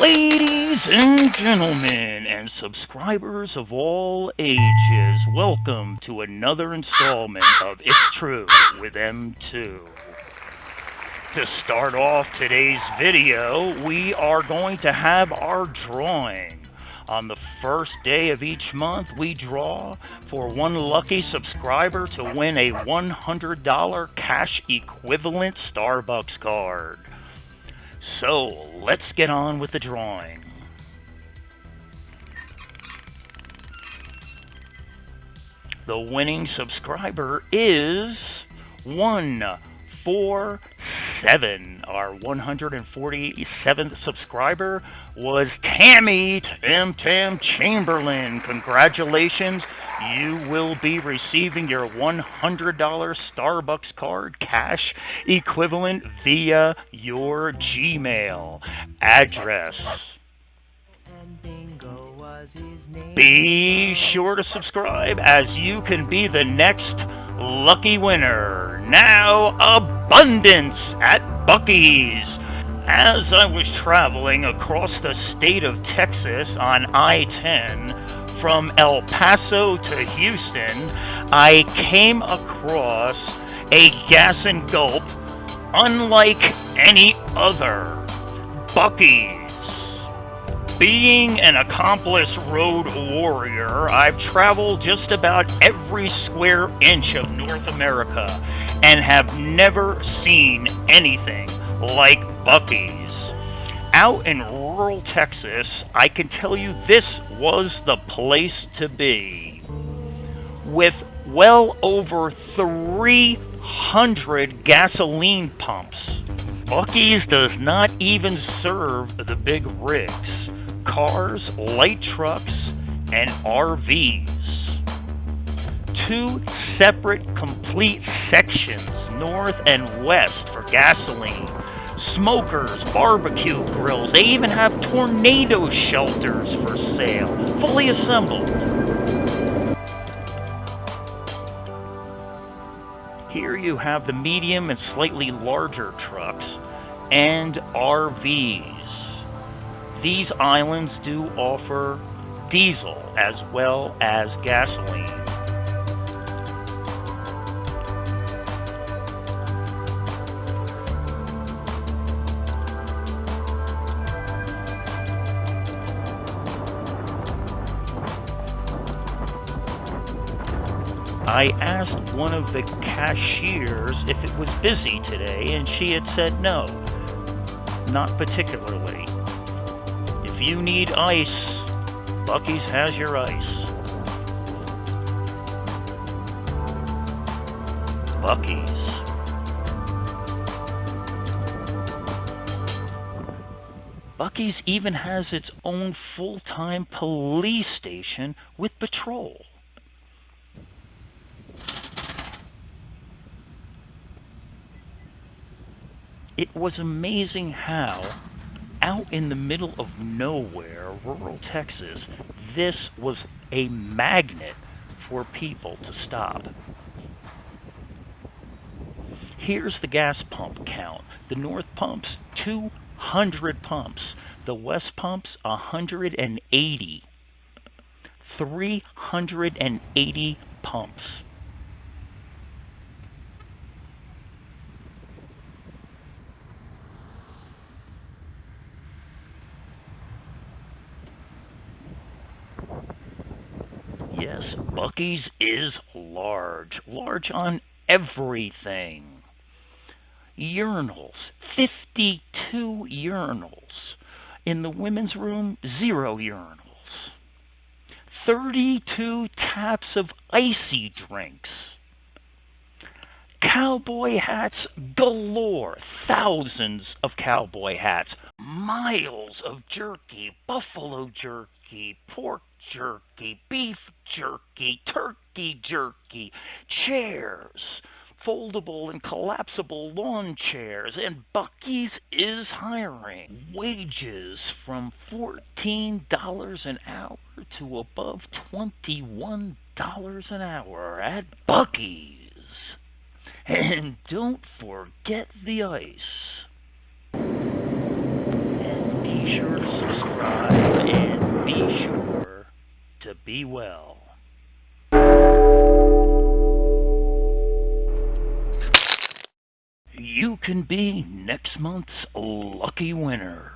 Ladies and gentlemen, and subscribers of all ages, welcome to another installment of It's True with M2. To start off today's video, we are going to have our drawing. On the first day of each month, we draw for one lucky subscriber to win a $100 cash equivalent Starbucks card. So, let's get on with the drawing. The winning subscriber is 147. Our 147th subscriber was Tammy Tam Tam Chamberlain. Congratulations you will be receiving your $100 Starbucks card cash equivalent via your Gmail address. Be sure to subscribe as you can be the next lucky winner. Now, abundance at Buc-ee's. As I was traveling across the state of Texas on I 10, from El Paso to Houston, I came across a gas and gulp unlike any other. Buc-ee's. Being an accomplished road warrior, I've traveled just about every square inch of North America and have never seen anything like Buc-ee's. Out in rural Texas, I can tell you this was the place to be. With well over 300 gasoline pumps, Buc-ee's does not even serve the big rigs, cars, light trucks, and RVs. Two separate complete sections, north and west, for gasoline smokers, barbecue grills. They even have tornado shelters for sale, fully assembled. Here you have the medium and slightly larger trucks and RVs. These islands do offer diesel as well as gasoline. I asked one of the cashiers if it was busy today, and she had said no, not particularly. You need ice, Buc-ee's has your ice. Buc-ee's. Buc-ee's even has its own full-time police station with patrol. it was amazing how, out in the middle of nowhere, rural Texas, this was a magnet for people to stop. Here's the gas pump count. The north pumps, 200 pumps. The west pumps, 180. 380 pumps. Buc-ee's is large. Large on everything. Urinals. 52 urinals. In the women's room, zero urinals. 32 taps of icy drinks. Cowboy hats galore. Thousands of cowboy hats. Miles of jerky, buffalo jerky, pork jerky, beef jerky, turkey jerky, chairs, foldable and collapsible lawn chairs, and Buc-ee's is hiring. Wages from $14 an hour to above $21 an hour at Buc-ee's. And don't forget the ice. And be sure to to be well. You can be next month's lucky winner.